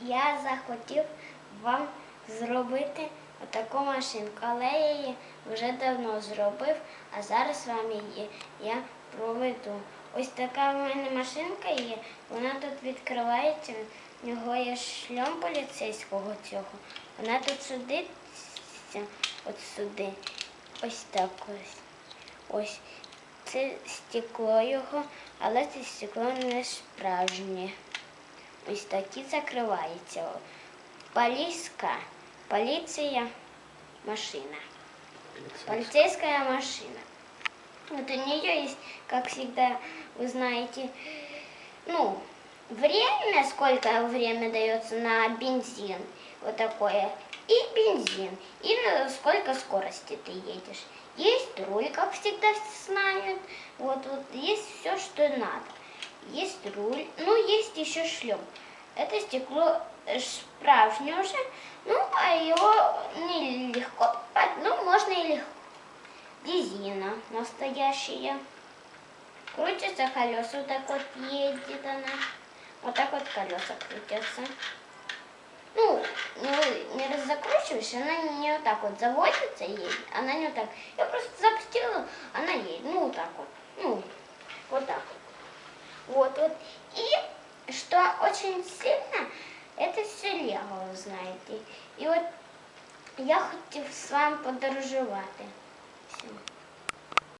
я захотів вам зробити отаку машинку, але я її вже давно зробив, а зараз вам її я проведу. Ось така в мене машинка є, вона тут відкривається, в нього є шльом поліцейського цього. Вона тут сидиться, от сюди, ось так ось. Ось. Це стекло його, але це стекло не справжнє. Ось такі закривається. Поліська, поліція, машина. Полицейская машина. Вот у нее есть, как всегда, вы знаете, ну, время, сколько время дается на бензин, вот такое, и бензин, и на сколько скорости ты едешь. Есть руль, как всегда все знают, вот, вот есть все, что надо. Есть руль, ну, есть еще шлем. Это стекло э, справжнее уже, ну, а его нелегко, покупать, ну, можно и легко. Резина настоящая. Крутятся колеса, вот так вот едет она. Вот так вот колеса крутятся. Ну, не, не раз закручиваешь, она не вот так вот заводится едет. Она не вот так. Я просто запустила, она едет. Ну, вот так вот. Ну, вот так вот. Вот, вот. И что очень сильно, это все лего, вы знаете. І от я хотів з вами подорожувати.